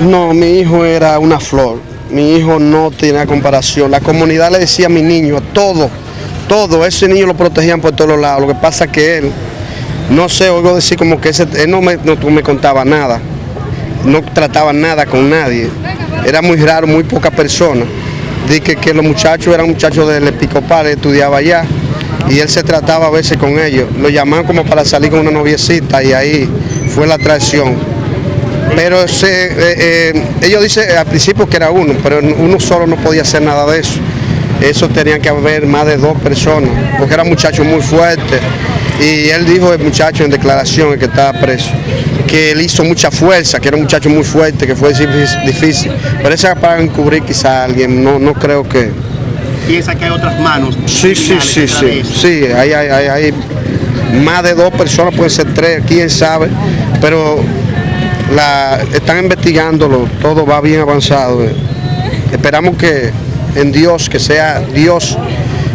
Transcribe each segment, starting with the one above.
No, mi hijo era una flor. Mi hijo no tenía comparación. La comunidad le decía a mi niño, todo, todo, ese niño lo protegían por todos lados. Lo que pasa es que él, no sé, oigo decir como que ese, él no me, no me contaba nada, no trataba nada con nadie. Era muy raro, muy pocas personas. Dije que los muchachos eran muchachos del Episcopal, estudiaba allá y él se trataba a veces con ellos. Lo llamaban como para salir con una noviecita y ahí fue la atracción. Pero se, eh, eh, ellos dicen al principio que era uno, pero uno solo no podía hacer nada de eso. Eso tenía que haber más de dos personas, porque era un muchacho muy fuerte. Y él dijo, el muchacho en declaración, el que estaba preso, que él hizo mucha fuerza, que era un muchacho muy fuerte, que fue difícil. Pero eso para encubrir quizá a alguien, no, no creo que... ¿Piensa que hay otras manos? Sí, sí, sí, sí, sí, hay, hay, hay, hay más de dos personas, pueden ser tres, quién sabe, pero la, están investigándolo, todo va bien avanzado. Esperamos que en Dios, que sea Dios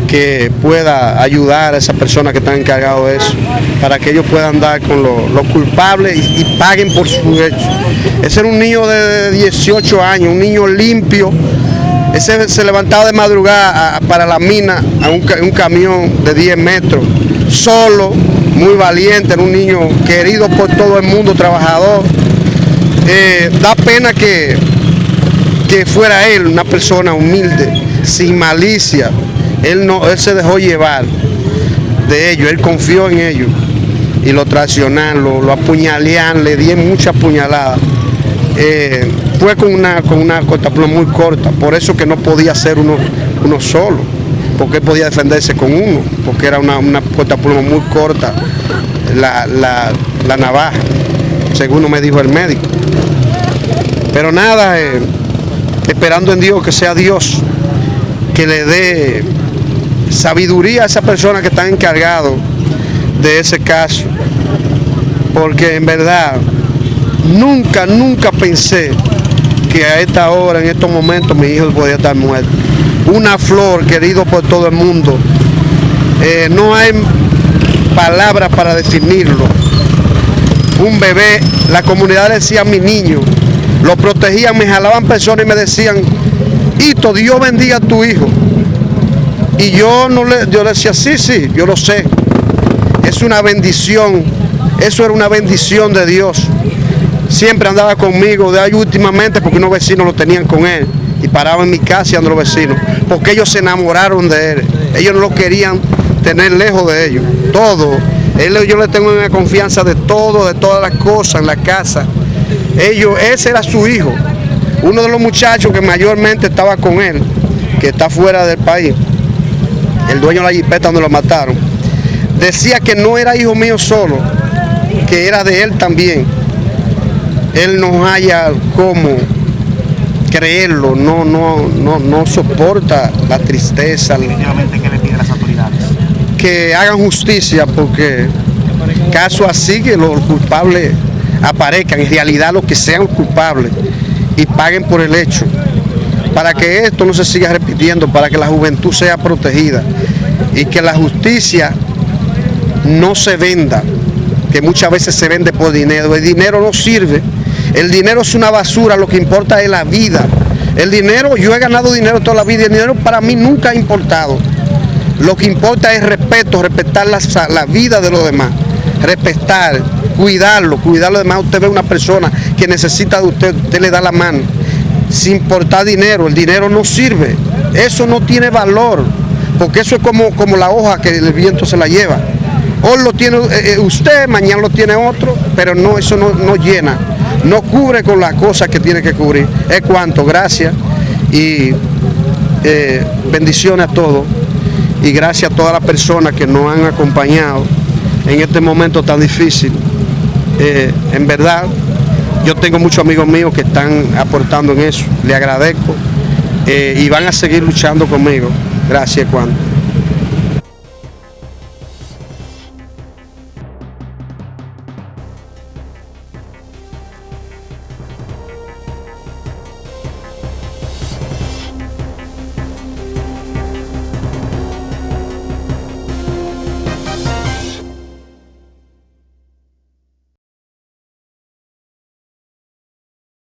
que pueda ayudar a esas personas que están encargados de eso, para que ellos puedan dar con los culpables y, paguen por su hecho. Ese era un niño de 18 años, un niño limpio, ese se levantaba de madrugada para la mina a un, camión de 10 metros, solo, muy valiente, era un niño querido por todo el mundo, trabajador. Eh, da pena que, que fuera él una persona humilde, sin malicia. Él, no, él se dejó llevar de ellos, él confió en ellos y lo traicionaron, lo, lo le dieron muchas puñaladas. Eh, fue con una, con una muy corta, por eso que no podía ser uno, uno solo, porque él podía defenderse con uno, porque era una, una cortapluma muy corta la, la, la navaja, según me dijo el médico. Pero nada, eh, esperando en Dios que sea Dios que le dé sabiduría a esa persona que está encargado de ese caso. Porque en verdad, nunca, nunca pensé que a esta hora, en estos momentos, mi hijo podía estar muerto. Una flor querido por todo el mundo. Eh, no hay palabras para definirlo. Un bebé, la comunidad decía mi niño, lo protegían, me jalaban personas y me decían, Hito, Dios bendiga a tu hijo. Y yo no le, yo decía, sí, sí, yo lo sé. Es una bendición, eso era una bendición de Dios. Siempre andaba conmigo, de ahí últimamente porque unos vecinos lo tenían con él. Y paraba en mi casa y andaba los vecinos. Porque ellos se enamoraron de él. Ellos no lo querían tener lejos de ellos. Todo. Él, yo le tengo una confianza de todo, de todas las cosas en la casa ellos, ese era su hijo, uno de los muchachos que mayormente estaba con él, que está fuera del país, el dueño de la jipeta donde lo mataron, decía que no era hijo mío solo, que era de él también. Él no haya cómo creerlo, no, no, no, no soporta la tristeza. ¿Qué le pide a las autoridades? Que hagan justicia porque caso así que los culpables aparezcan en realidad los que sean culpables y paguen por el hecho, para que esto no se siga repitiendo, para que la juventud sea protegida y que la justicia no se venda, que muchas veces se vende por dinero. El dinero no sirve, el dinero es una basura, lo que importa es la vida. El dinero, yo he ganado dinero toda la vida y el dinero para mí nunca ha importado. Lo que importa es respeto, respetar la, la vida de los demás, respetar, cuidarlo, cuidarlo. Además, usted ve una persona que necesita de usted, usted le da la mano, sin importar dinero. El dinero no sirve, eso no tiene valor, porque eso es como, como la hoja que el viento se la lleva. Hoy lo tiene eh, eh, usted, mañana lo tiene otro, pero no, eso no, llena, no cubre con las cosas que tiene que cubrir. Es cuanto, gracias y eh, bendiciones a todos y gracias a todas las personas que nos han acompañado en este momento tan difícil. Eh, en verdad, yo tengo muchos amigos míos que están aportando en eso, le agradezco eh, y van a seguir luchando conmigo. Gracias, Juan.